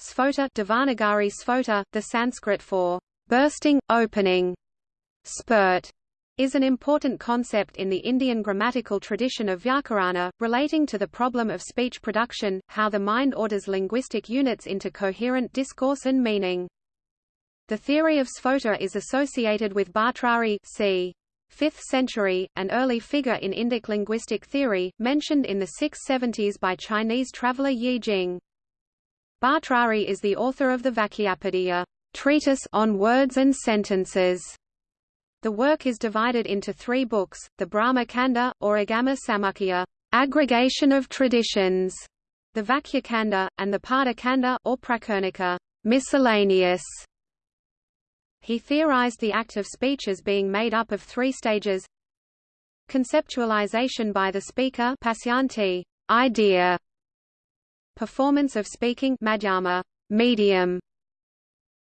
Sphota Devanagari Sphota, the Sanskrit for bursting, opening. Sphota is an important concept in the Indian grammatical tradition of Vyakarana, relating to the problem of speech production, how the mind orders linguistic units into coherent discourse and meaning. The theory of Sphota is associated with Bhartrhari c. 5th century, an early figure in Indic linguistic theory, mentioned in the 670s by Chinese traveller Yi Jing. Bhartrhari is the author of the Vakyapadiya treatise on words and sentences. The work is divided into three books, the Brahma Kanda, or Agama Samukhya aggregation of traditions, the Vakya Kanda, and the Pada Kanda, or Prakirnaka miscellaneous. He theorized the act of speech as being made up of three stages Conceptualization by the speaker idea, Performance of speaking madhyama, medium,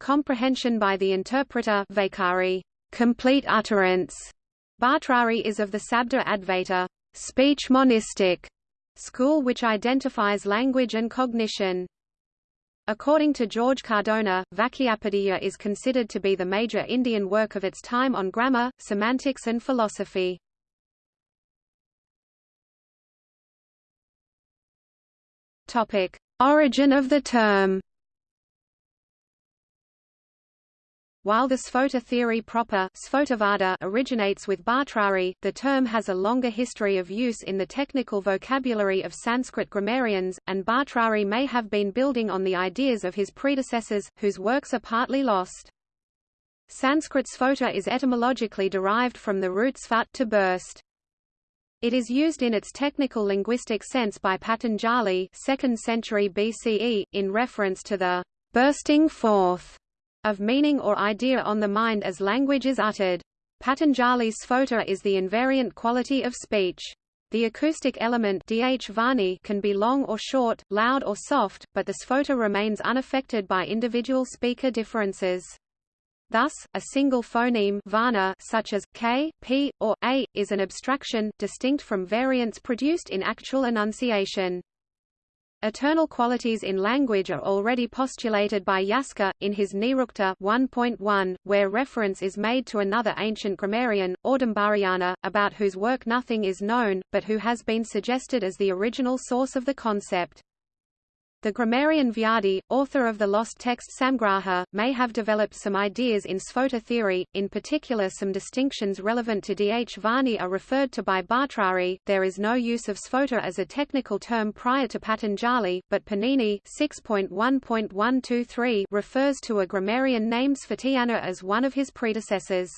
Comprehension by the interpreter vaikhari, complete utterance. Bhartrhari is of the Sabda Advaita speech monistic school which identifies language and cognition. According to George Cardona, Vakyapadiya is considered to be the major Indian work of its time on grammar, semantics and philosophy. Topic: Origin of the term. While the Sphota theory proper originates with Bhartrhari, the term has a longer history of use in the technical vocabulary of Sanskrit grammarians, and Bhartrhari may have been building on the ideas of his predecessors, whose works are partly lost. Sanskrit sphota is etymologically derived from the root svat to burst. It is used in its technical linguistic sense by Patanjali 2nd century BCE, in reference to the bursting forth of meaning or idea on the mind as language is uttered. Patanjali's sphota is the invariant quality of speech. The acoustic element dh can be long or short, loud or soft, but the sphota remains unaffected by individual speaker differences. Thus, a single phoneme vana such as k, p, or a is an abstraction, distinct from variants produced in actual enunciation. Eternal qualities in language are already postulated by Yaska, in his Nirukta 1.1, where reference is made to another ancient grammarian, Audumbarayana, about whose work nothing is known, but who has been suggested as the original source of the concept. The grammarian Vyadi, author of the lost text Samgraha, may have developed some ideas in Sphota theory, in particular some distinctions relevant to Dh are referred to by Bhartrhari. There is no use of Sphota as a technical term prior to Patanjali, but Panini 6.1.123 refers to a grammarian named Sphotayana as one of his predecessors.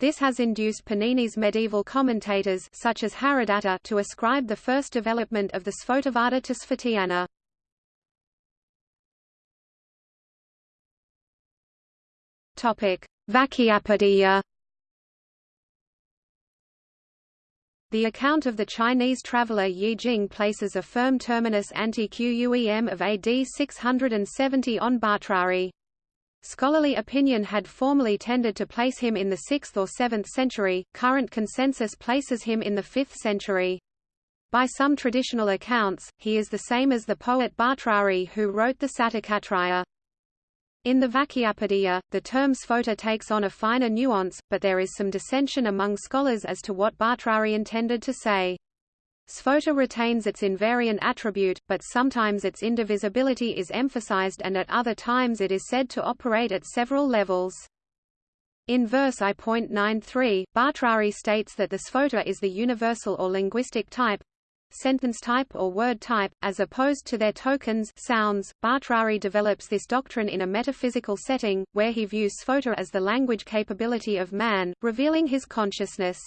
This has induced Panini's medieval commentators such as Haradatta to ascribe the first development of the Sphotavada to Sphotayana. Topic: Vakyapadiya. The account of the Chinese traveller Yi Jing places a firm terminus ante-Quem of AD 670 on Bhartrhari. Scholarly opinion had formerly tended to place him in the 6th or 7th century, current consensus places him in the 5th century. By some traditional accounts, he is the same as the poet Bhartrhari who wrote the Satakatraya. In the Vakyapadiya, the term sphota takes on a finer nuance, but there is some dissension among scholars as to what Bhartrhari intended to say. Sphota retains its invariant attribute, but sometimes its indivisibility is emphasized and at other times it is said to operate at several levels. In verse I.93, Bhartrhari states that the sphota is the universal or linguistic type, sentence type or word type, as opposed to their tokens sounds. Bhartrhari develops this doctrine in a metaphysical setting, where he views sphota as the language capability of man, revealing his consciousness.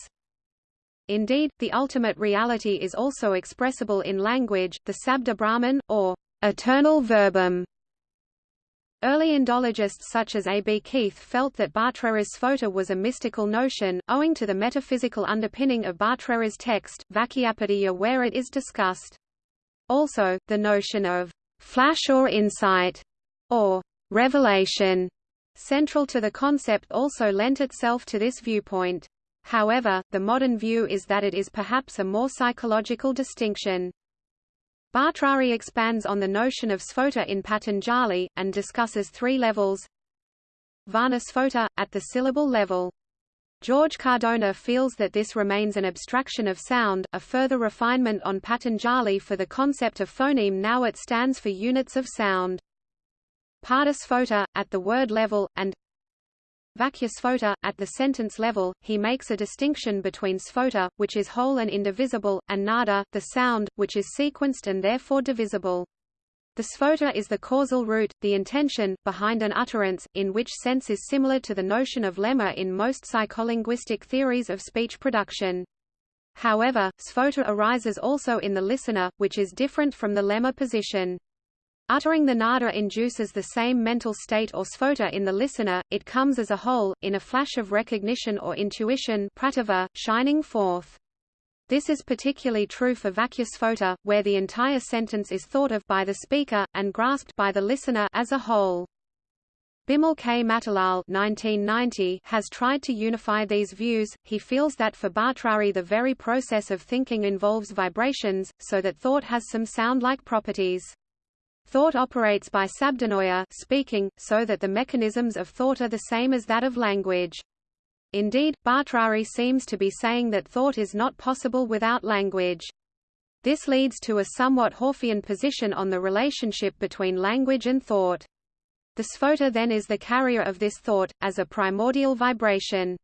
Indeed, the ultimate reality is also expressible in language, the Sabda Brahman, or eternal verbum, Early Indologists such as A. B. Keith felt that Bhartrhari's sphota was a mystical notion, owing to the metaphysical underpinning of Bhartrhari's text, Vakyapadiya where it is discussed. Also, the notion of flash or insight, or revelation, central to the concept also lent itself to this viewpoint. However, the modern view is that it is perhaps a more psychological distinction. Bhattacharya expands on the notion of sphota in Patanjali, and discusses three levels Varna sphota, at the syllable level. George Cardona feels that this remains an abstraction of sound, a further refinement on Patanjali for the concept of phoneme now it stands for units of sound. Padasphota, at the word level, and At the sentence level, he makes a distinction between sphota, which is whole and indivisible, and nada, the sound, which is sequenced and therefore divisible. The sphota is the causal root, the intention, behind an utterance, in which sense is similar to the notion of lemma in most psycholinguistic theories of speech production. However, sphota arises also in the listener, which is different from the lemma position. Uttering the nada induces the same mental state or sphota in the listener, it comes as a whole, in a flash of recognition or intuition pratibha, shining forth. This is particularly true for vakyasphota, where the entire sentence is thought of by the speaker, and grasped by the listener as a whole. Bimal K. Matilal 1990 has tried to unify these views. He feels that for Bhartrhari the very process of thinking involves vibrations, so that thought has some sound-like properties. Thought operates by sabdanaya speaking, so that the mechanisms of thought are the same as that of language. Indeed, Bhartrhari seems to be saying that thought is not possible without language. This leads to a somewhat Whorfian position on the relationship between language and thought. The sphota then is the carrier of this thought, as a primordial vibration.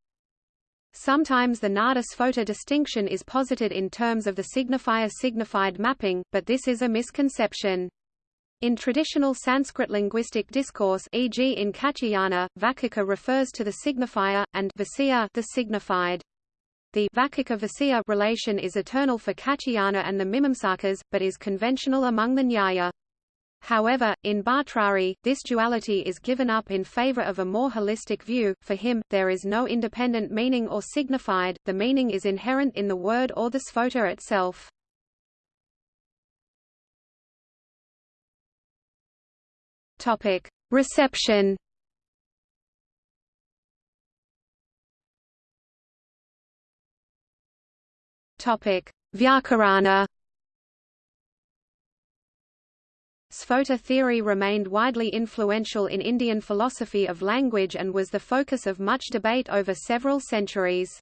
Sometimes the nada-sphota distinction is posited in terms of the signifier-signified mapping, but this is a misconception. In traditional Sanskrit linguistic discourse e.g. in Katyayana, Vakika refers to the signifier, and Vasya the signified. The Vakika relation is eternal for Katyayana and the Mimamsakas, but is conventional among the Nyaya. However, in Bhartrhari, this duality is given up in favor of a more holistic view. For him, there is no independent meaning or signified, the meaning is inherent in the word or the sphota itself. Topic: Reception. Topic: Vyakarana. Sphota theory remained widely influential in Indian philosophy of language and was the focus of much debate over several centuries.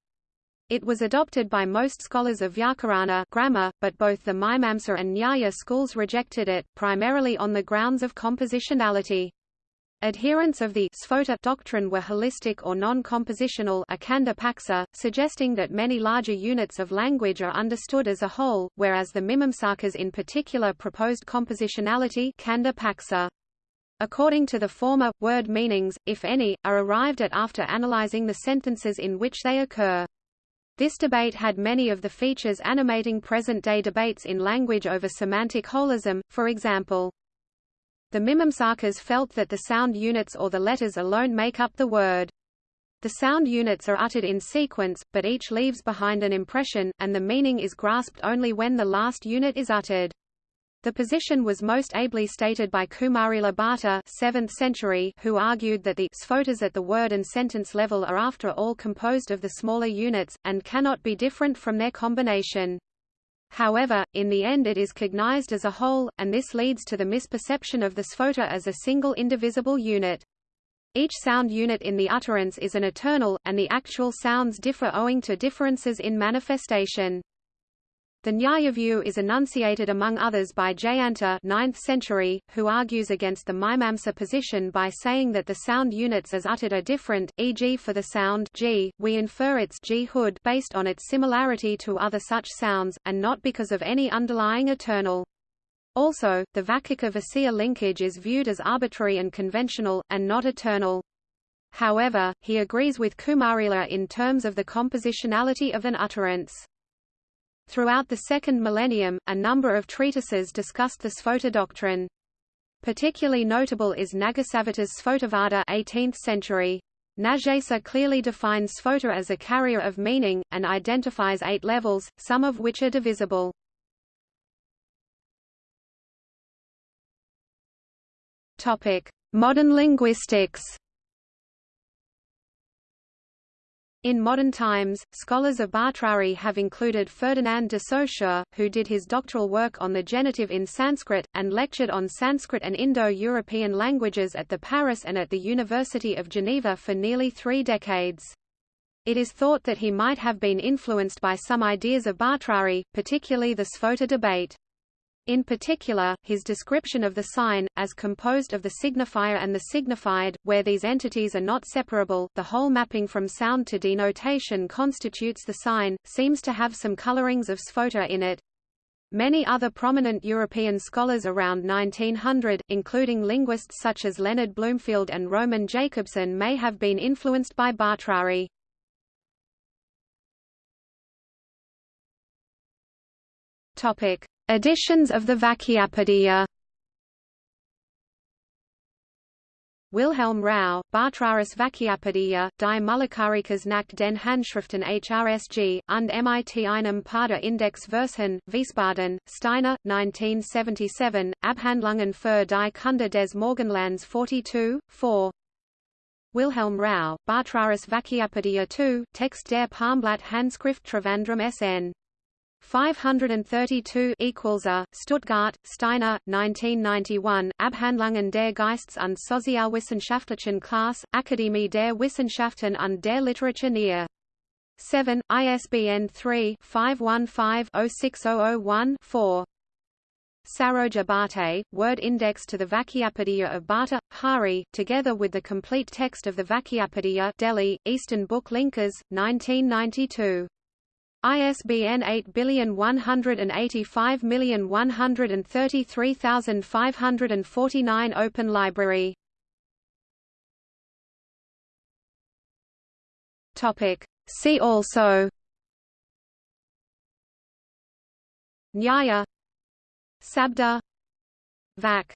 It was adopted by most scholars of Vyakarana grammar, but both the Mimamsa and Nyaya schools rejected it, primarily on the grounds of compositionality. Adherents of the Sphota doctrine were holistic or non-compositional suggesting that many larger units of language are understood as a whole, whereas the Mimamsakas in particular proposed compositionality According to the former, word meanings, if any, are arrived at after analyzing the sentences in which they occur. This debate had many of the features animating present-day debates in language over semantic holism, for example. The Mimamsakas felt that the sound units or the letters alone make up the word. The sound units are uttered in sequence, but each leaves behind an impression, and the meaning is grasped only when the last unit is uttered. The position was most ably stated by Kumarila Bhatta 7th century, who argued that the sphotas at the word and sentence level are after all composed of the smaller units, and cannot be different from their combination. However, in the end it is cognized as a whole, and this leads to the misperception of the sphota as a single indivisible unit. Each sound unit in the utterance is an eternal, and the actual sounds differ owing to differences in manifestation. The Nyaya view is enunciated among others by Jayanta 9th century, who argues against the Mimamsa position by saying that the sound units as uttered are different, e.g. for the sound g, we infer its g hood based on its similarity to other such sounds, and not because of any underlying eternal. Also, the Vakika-Vasya linkage is viewed as arbitrary and conventional, and not eternal. However, he agrees with Kumarila in terms of the compositionality of an utterance. Throughout the second millennium, a number of treatises discussed the Sphota doctrine. Particularly notable is Nagasavita's Sphotavada 18th century. Nagesa clearly defines sphota as a carrier of meaning, and identifies eight levels, some of which are divisible. Modern linguistics In modern times, scholars of Bhartrhari have included Ferdinand de Saussure, who did his doctoral work on the genitive in Sanskrit, and lectured on Sanskrit and Indo-European languages at the Paris and at the University of Geneva for nearly three decades. It is thought that he might have been influenced by some ideas of Bhartrhari, particularly the Sphota debate. In particular, his description of the sign, as composed of the signifier and the signified, where these entities are not separable the whole mapping from sound to denotation constitutes the sign, seems to have some colorings of Sphota in it. Many other prominent European scholars around 1900, including linguists such as Leonard Bloomfield and Roman Jakobson may have been influenced by Bhartrhari. Topic: Editions of the Vakyapadiya Wilhelm Rau, Bhartrharis Vakyapadiya, die Mulakarikas nach den Handschriften HRSG, und mit einem Pada Index Versen, Wiesbaden, Steiner, 1977, Abhandlungen für die Kunde des Morgenlands 42, 4. Wilhelm Rau, Bhartrharis Vakyapadiya 2, Text der Palmblatt Handschrift Trivandrum SN 532 equals a Stuttgart Steiner 1991 Abhandlungen der Geists- und Sozialwissenschaftlichen Klasse Akademie der Wissenschaften und der Literatur Nier 7 ISBN 3 515 06001 4 Saroja Bhate, Word Index to the Vakyapadiya of Bhatta, Hari, together with the complete text of the Vakyapadiya Delhi, Eastern Book Linkers, 1992. ISBN 8185133549 Open Library. Topic. See also. Nyaya. Sabda. Vak